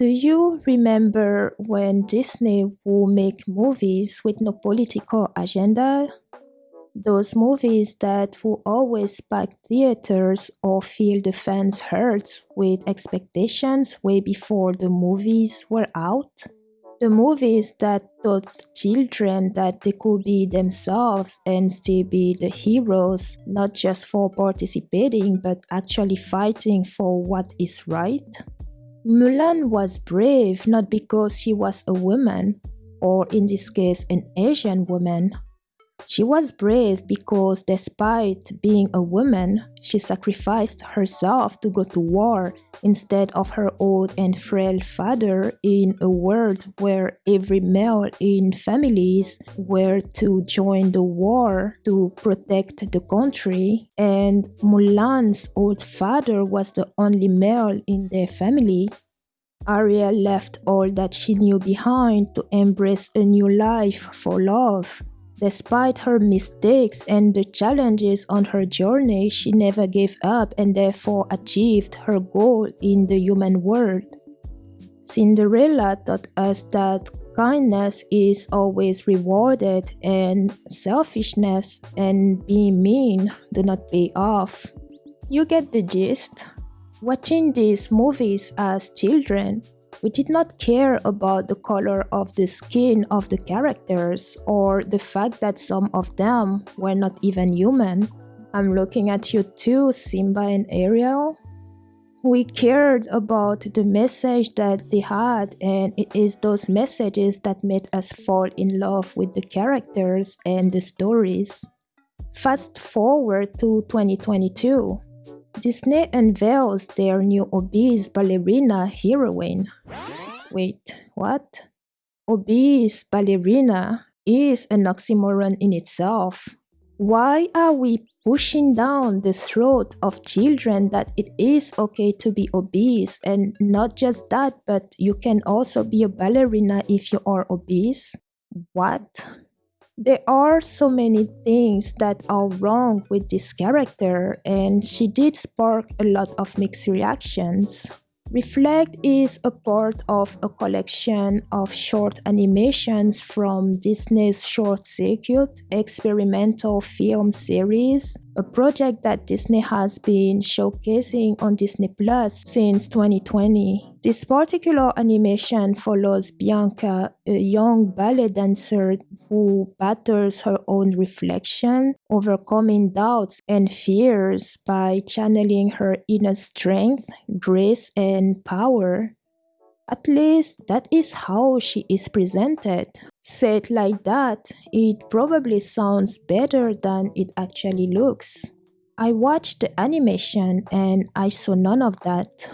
Do you remember when Disney would make movies with no political agenda? Those movies that will always pack theaters or fill the fans' hearts with expectations way before the movies were out? The movies that taught children that they could be themselves and still be the heroes, not just for participating but actually fighting for what is right? Mulan was brave not because she was a woman, or in this case, an Asian woman, she was brave because despite being a woman, she sacrificed herself to go to war instead of her old and frail father in a world where every male in families were to join the war to protect the country and Mulan's old father was the only male in their family. Ariel left all that she knew behind to embrace a new life for love. Despite her mistakes and the challenges on her journey, she never gave up and therefore achieved her goal in the human world. Cinderella taught us that kindness is always rewarded and selfishness and being mean do not pay off. You get the gist? Watching these movies as children, we did not care about the color of the skin of the characters or the fact that some of them were not even human. I'm looking at you too, Simba and Ariel. We cared about the message that they had, and it is those messages that made us fall in love with the characters and the stories. Fast forward to 2022. Disney unveils their new obese ballerina heroine. Wait, what? Obese ballerina is an oxymoron in itself. Why are we pushing down the throat of children that it is okay to be obese and not just that, but you can also be a ballerina if you are obese? What? There are so many things that are wrong with this character, and she did spark a lot of mixed reactions. Reflect is a part of a collection of short animations from Disney's Short Circuit experimental film series, a project that Disney has been showcasing on Disney Plus since 2020. This particular animation follows Bianca, a young ballet dancer who battles her own reflection, overcoming doubts and fears by channeling her inner strength, grace, and power. At least that is how she is presented. Said like that, it probably sounds better than it actually looks. I watched the animation and I saw none of that.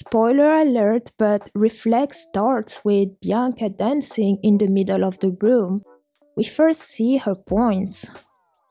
Spoiler alert, but Reflect starts with Bianca dancing in the middle of the room, we first see her points.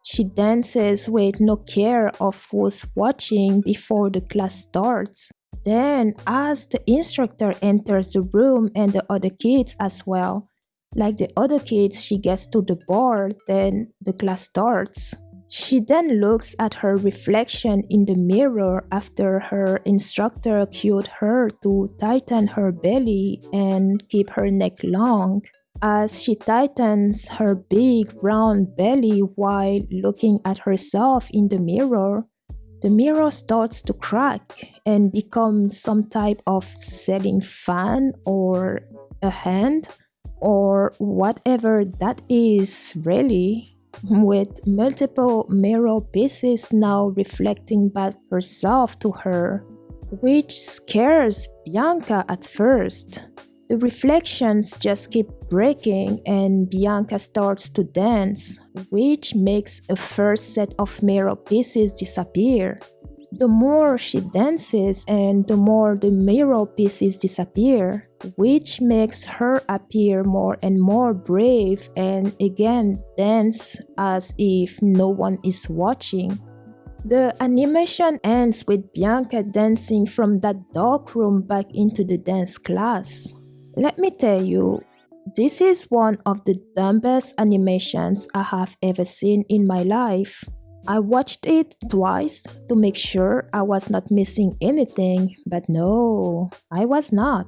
She dances with no care of who's watching before the class starts. Then, as the instructor enters the room and the other kids as well, like the other kids, she gets to the bar, then the class starts. She then looks at her reflection in the mirror after her instructor cued her to tighten her belly and keep her neck long. As she tightens her big round belly while looking at herself in the mirror, the mirror starts to crack and become some type of ceiling fan or a hand or whatever that is really with multiple mirror pieces now reflecting back herself to her which scares Bianca at first. The reflections just keep breaking and Bianca starts to dance, which makes a first set of mirror pieces disappear. The more she dances and the more the mirror pieces disappear, which makes her appear more and more brave and again dance as if no one is watching. The animation ends with Bianca dancing from that dark room back into the dance class. Let me tell you, this is one of the dumbest animations I have ever seen in my life. I watched it twice to make sure I was not missing anything, but no, I was not.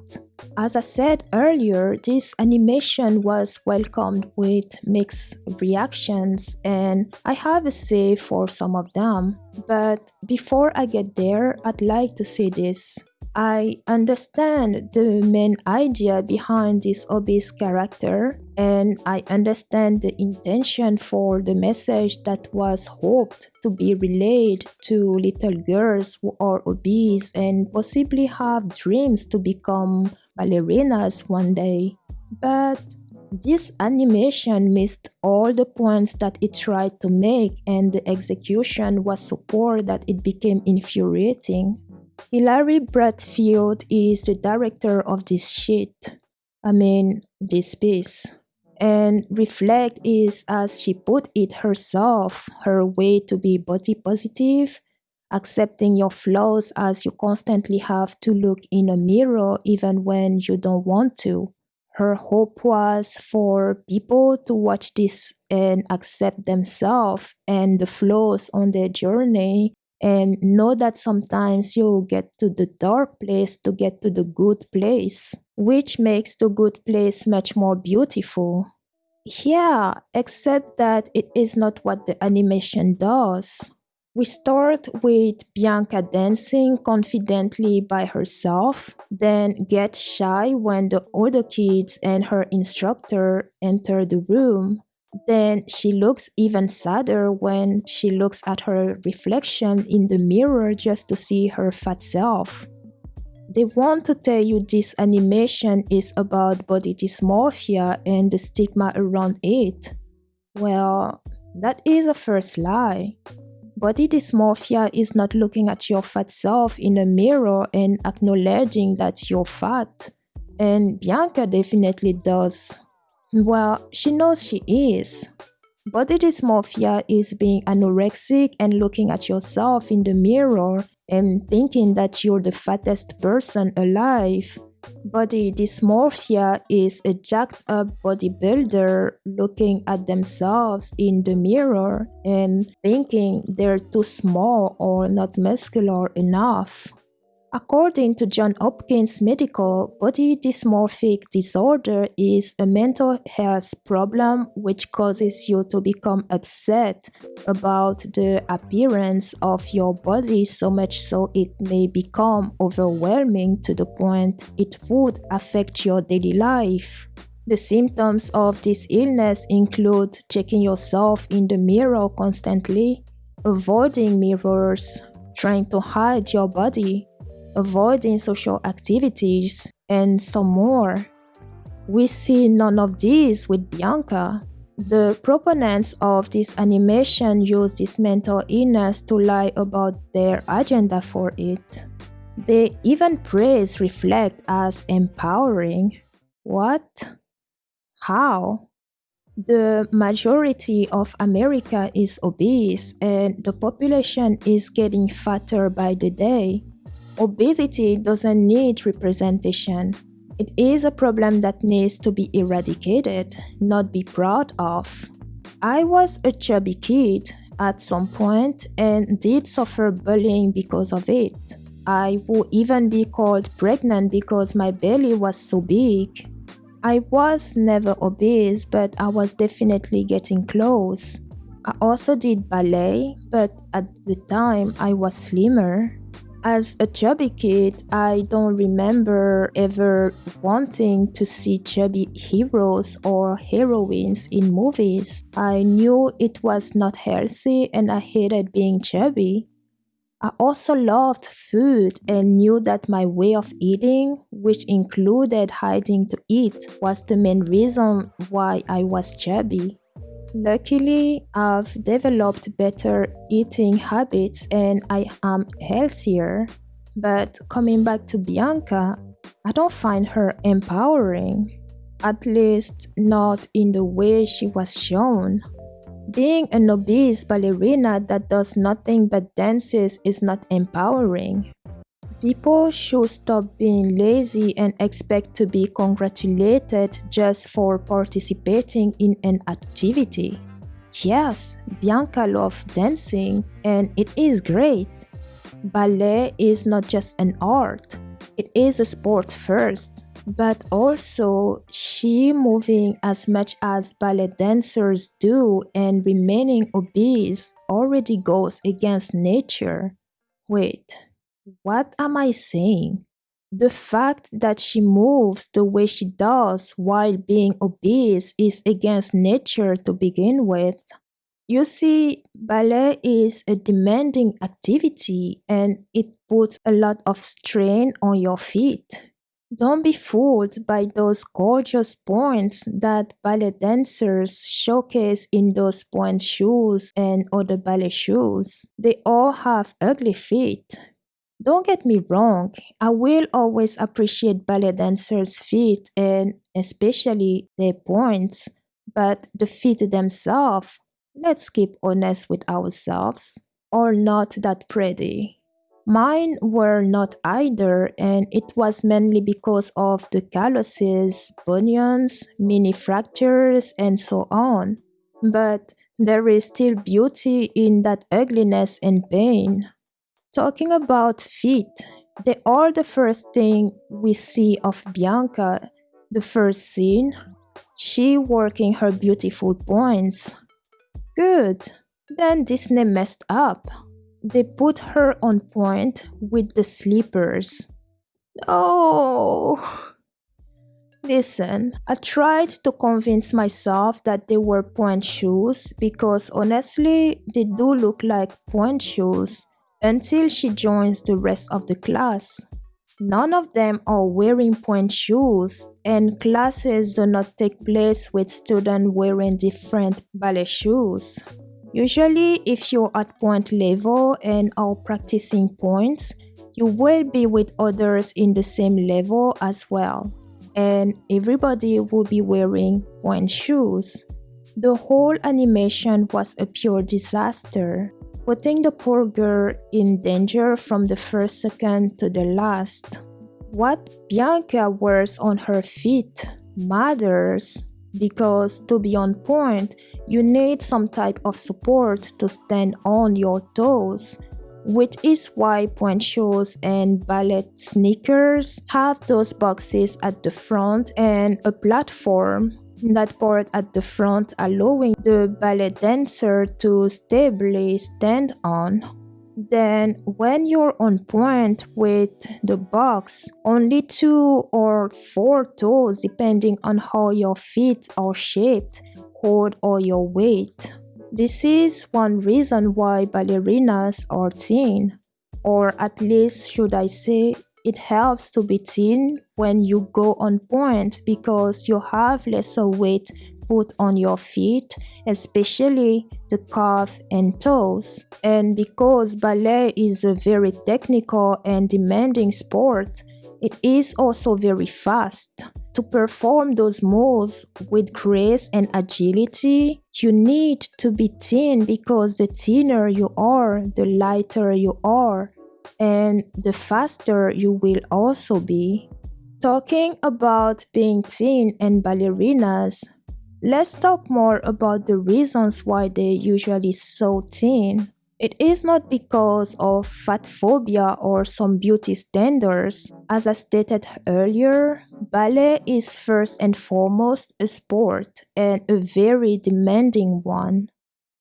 As I said earlier, this animation was welcomed with mixed reactions, and I have a say for some of them. But before I get there, I'd like to say this. I understand the main idea behind this obese character, and I understand the intention for the message that was hoped to be relayed to little girls who are obese and possibly have dreams to become ballerinas one day. But this animation missed all the points that it tried to make, and the execution was so poor that it became infuriating. Hillary Bradfield is the director of this shit. I mean, this piece. And Reflect is, as she put it herself, her way to be body positive, accepting your flaws as you constantly have to look in a mirror even when you don't want to. Her hope was for people to watch this and accept themselves and the flaws on their journey and know that sometimes you get to the dark place to get to the good place, which makes the good place much more beautiful. Yeah, except that it is not what the animation does. We start with Bianca dancing confidently by herself, then get shy when the other kids and her instructor enter the room. Then she looks even sadder when she looks at her reflection in the mirror just to see her fat self. They want to tell you this animation is about body dysmorphia and the stigma around it. Well, that is a first lie. Body dysmorphia is not looking at your fat self in a mirror and acknowledging that you're fat. And Bianca definitely does. Well, she knows she is. Body dysmorphia is being anorexic and looking at yourself in the mirror and thinking that you're the fattest person alive. Body dysmorphia is a jacked up bodybuilder looking at themselves in the mirror and thinking they're too small or not muscular enough. According to John Hopkins Medical, body dysmorphic disorder is a mental health problem which causes you to become upset about the appearance of your body so much so it may become overwhelming to the point it would affect your daily life. The symptoms of this illness include checking yourself in the mirror constantly, avoiding mirrors, trying to hide your body, avoiding social activities, and some more. We see none of these with Bianca. The proponents of this animation use this mental illness to lie about their agenda for it. They even praise Reflect as empowering. What? How? The majority of America is obese and the population is getting fatter by the day. Obesity doesn't need representation. It is a problem that needs to be eradicated, not be proud of. I was a chubby kid at some point and did suffer bullying because of it. I would even be called pregnant because my belly was so big. I was never obese, but I was definitely getting close. I also did ballet, but at the time I was slimmer. As a chubby kid, I don't remember ever wanting to see chubby heroes or heroines in movies. I knew it was not healthy and I hated being chubby. I also loved food and knew that my way of eating, which included hiding to eat, was the main reason why I was chubby. Luckily, I've developed better eating habits and I am healthier. But coming back to Bianca, I don't find her empowering, at least not in the way she was shown. Being an obese ballerina that does nothing but dances is not empowering. People should stop being lazy and expect to be congratulated just for participating in an activity. Yes, Bianca loves dancing and it is great. Ballet is not just an art, it is a sport first, but also she moving as much as ballet dancers do and remaining obese already goes against nature. Wait, what am I saying? The fact that she moves the way she does while being obese is against nature to begin with. You see, ballet is a demanding activity and it puts a lot of strain on your feet. Don't be fooled by those gorgeous points that ballet dancers showcase in those pointe shoes and other ballet shoes. They all have ugly feet. Don't get me wrong, I will always appreciate ballet dancers' feet and especially their points, but the feet themselves Let's keep honest with ourselves, are not that pretty. Mine were not either, and it was mainly because of the calluses, bunions, mini fractures, and so on. But there is still beauty in that ugliness and pain. Talking about feet, they are the first thing we see of Bianca, the first scene. She working her beautiful points, Good. Then Disney messed up. They put her on pointe with the slippers. Oh. Listen, I tried to convince myself that they were pointe shoes because honestly, they do look like pointe shoes until she joins the rest of the class. None of them are wearing pointe shoes, and classes do not take place with students wearing different ballet shoes. Usually, if you're at pointe level and are practicing points, you will be with others in the same level as well, and everybody will be wearing pointe shoes. The whole animation was a pure disaster putting the poor girl in danger from the first second to the last. What Bianca wears on her feet matters because to be on pointe, you need some type of support to stand on your toes, which is why pointe shoes and ballet sneakers have those boxes at the front and a platform that part at the front allowing the ballet dancer to stably stand on. Then, when you're on pointe with the box, only two or four toes, depending on how your feet are shaped, hold all your weight. This is one reason why ballerinas are thin, or at least, should I say, it helps to be thin when you go on pointe because you have lesser weight put on your feet, especially the calf and toes. And because ballet is a very technical and demanding sport, it is also very fast. To perform those moves with grace and agility, you need to be thin because the thinner you are, the lighter you are and the faster you will also be. Talking about being thin and ballerinas, let's talk more about the reasons why they're usually so thin. It is not because of fat phobia or some beauty standards. As I stated earlier, ballet is first and foremost a sport and a very demanding one.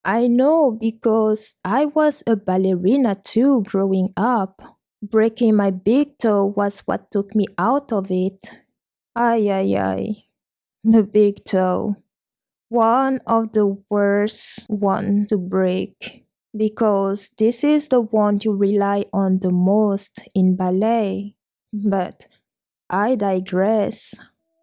I know because I was a ballerina too growing up. Breaking my big toe was what took me out of it. Ay, ay, ay. The big toe. One of the worst one to break because this is the one you rely on the most in ballet. But I digress.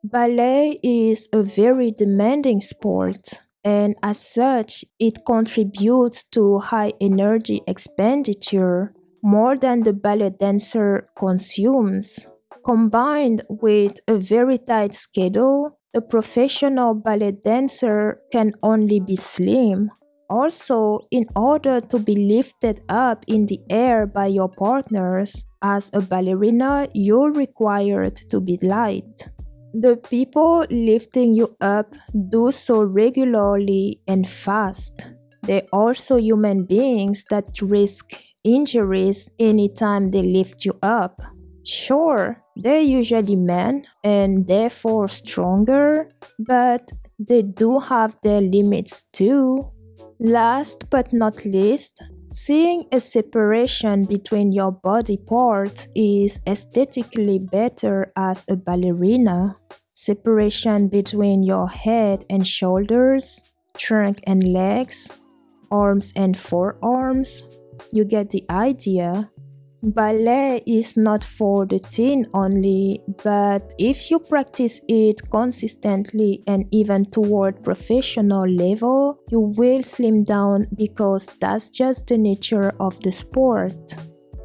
Ballet is a very demanding sport and as such, it contributes to high energy expenditure more than the ballet dancer consumes. Combined with a very tight schedule, a professional ballet dancer can only be slim. Also, in order to be lifted up in the air by your partners, as a ballerina, you're required to be light. The people lifting you up do so regularly and fast. They're also human beings that risk injuries anytime they lift you up. Sure, they're usually men and therefore stronger, but they do have their limits too. Last but not least, seeing a separation between your body parts is aesthetically better as a ballerina. Separation between your head and shoulders, trunk and legs, arms and forearms. You get the idea. Ballet is not for the teen only, but if you practice it consistently and even toward professional level, you will slim down because that's just the nature of the sport.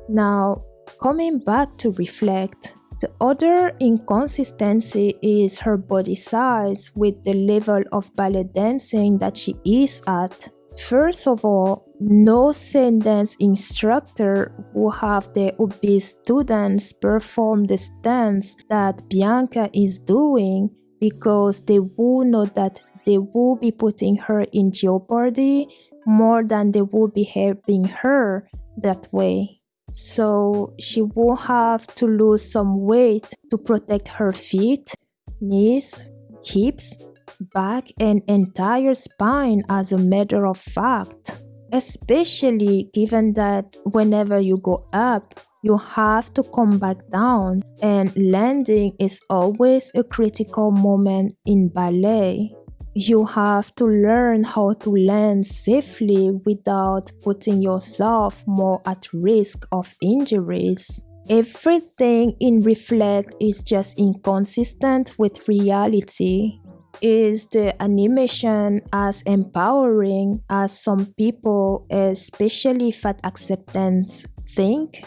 Now, coming back to reflect, the other inconsistency is her body size with the level of ballet dancing that she is at. First of all, no dance instructor will have their obese students perform the stance that Bianca is doing because they will know that they will be putting her in jeopardy more than they will be helping her that way. So she will have to lose some weight to protect her feet, knees, hips, back and entire spine as a matter of fact, especially given that whenever you go up, you have to come back down, and landing is always a critical moment in ballet. You have to learn how to land safely without putting yourself more at risk of injuries. Everything in Reflect is just inconsistent with reality is the animation as empowering as some people, especially fat acceptance, think?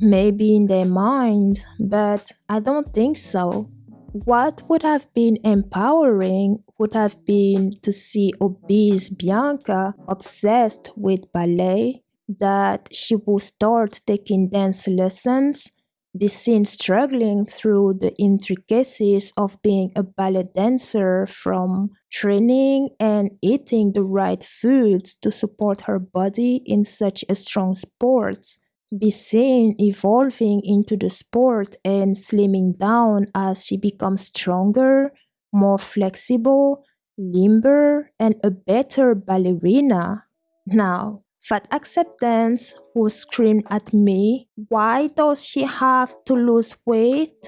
Maybe in their mind, but I don't think so. What would have been empowering would have been to see obese Bianca obsessed with ballet, that she would start taking dance lessons be seen struggling through the intricacies of being a ballet dancer from training and eating the right foods to support her body in such a strong sport be seen evolving into the sport and slimming down as she becomes stronger, more flexible, limber, and a better ballerina. Now, Fat acceptance who screamed at me, Why does she have to lose weight?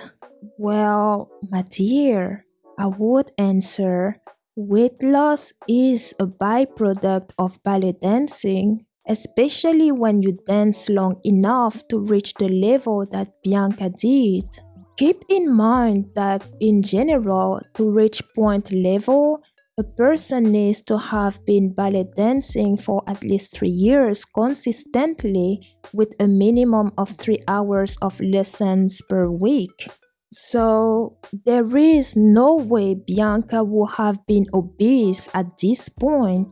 Well, my dear, I would answer, weight loss is a byproduct of ballet dancing, especially when you dance long enough to reach the level that Bianca did. Keep in mind that in general, to reach pointe level, a person needs to have been ballet dancing for at least three years consistently with a minimum of three hours of lessons per week. So there is no way Bianca would have been obese at this point.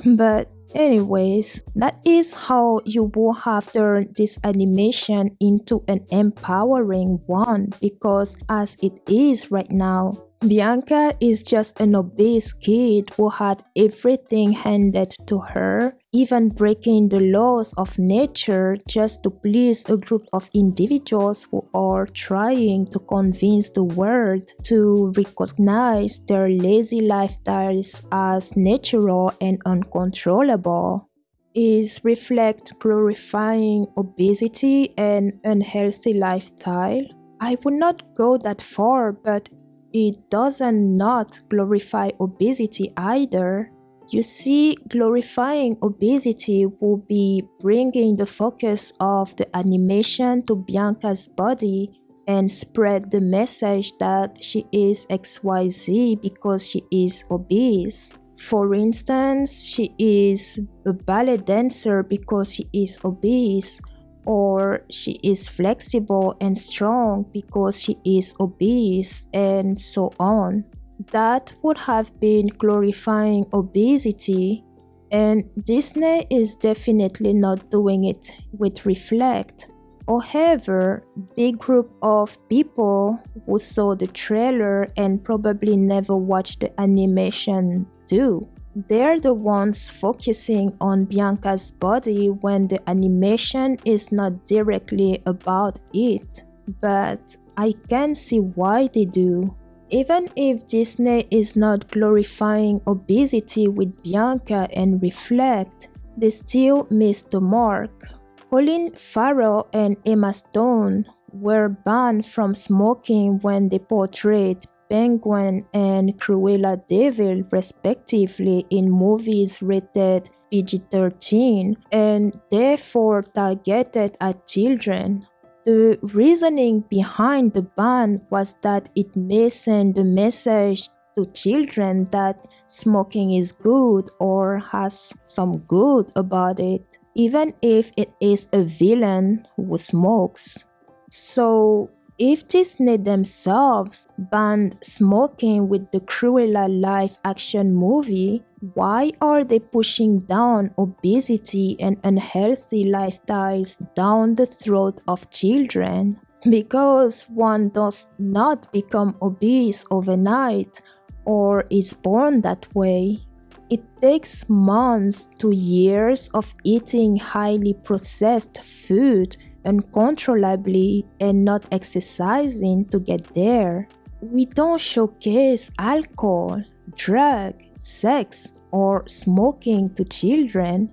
But anyways, that is how you will have turned this animation into an empowering one because as it is right now, Bianca is just an obese kid who had everything handed to her, even breaking the laws of nature just to please a group of individuals who are trying to convince the world to recognize their lazy lifestyles as natural and uncontrollable. Is reflect glorifying obesity and unhealthy lifestyle? I would not go that far, but it doesn't not glorify obesity either. You see, glorifying obesity will be bringing the focus of the animation to Bianca's body and spread the message that she is XYZ because she is obese. For instance, she is a ballet dancer because she is obese, or she is flexible and strong because she is obese, and so on. That would have been glorifying obesity, and Disney is definitely not doing it with Reflect. However, big group of people who saw the trailer and probably never watched the animation do. They're the ones focusing on Bianca's body when the animation is not directly about it. But I can see why they do. Even if Disney is not glorifying obesity with Bianca and Reflect, they still missed the mark. Colin Farrell and Emma Stone were banned from smoking when they portrayed Penguin and Cruella de Vil respectively in movies rated PG-13 and therefore targeted at children. The reasoning behind the ban was that it may send a message to children that smoking is good or has some good about it, even if it is a villain who smokes. So, if Disney themselves banned smoking with the Cruella live action movie, why are they pushing down obesity and unhealthy lifestyles down the throat of children? Because one does not become obese overnight or is born that way. It takes months to years of eating highly processed food uncontrollably and not exercising to get there. We don't showcase alcohol, drug, sex, or smoking to children.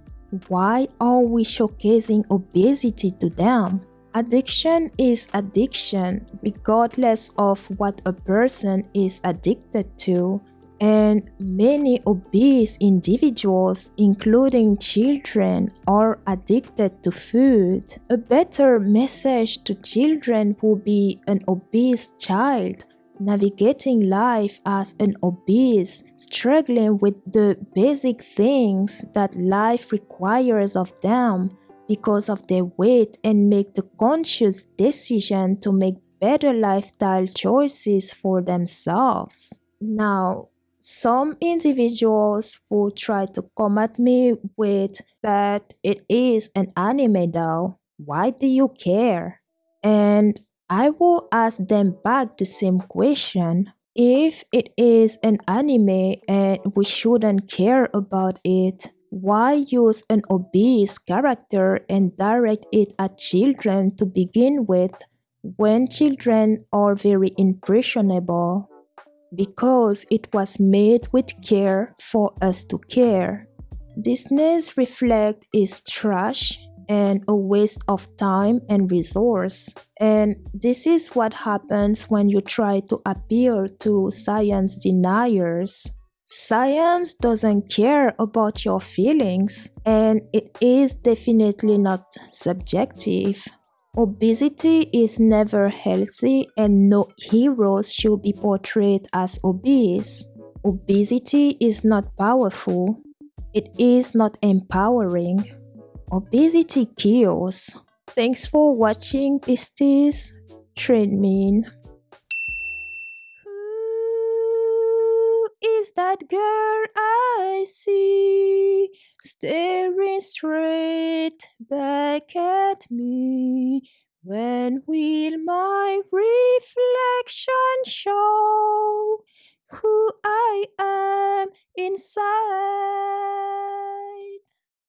Why are we showcasing obesity to them? Addiction is addiction, regardless of what a person is addicted to and many obese individuals, including children, are addicted to food. A better message to children would be an obese child navigating life as an obese, struggling with the basic things that life requires of them because of their weight and make the conscious decision to make better lifestyle choices for themselves. Now, some individuals will try to come at me with, but it is an anime though. Why do you care? And I will ask them back the same question. If it is an anime and we shouldn't care about it, why use an obese character and direct it at children to begin with when children are very impressionable? Because it was made with care for us to care. Disney's Reflect is trash and a waste of time and resource. And this is what happens when you try to appeal to science deniers. Science doesn't care about your feelings, and it is definitely not subjective. Obesity is never healthy and no heroes should be portrayed as obese. Obesity is not powerful. It is not empowering. Obesity kills. Thanks for watching Beasties. Train Mean. Who is that girl I see? Staring straight back at me. When will my reflection show who I am inside?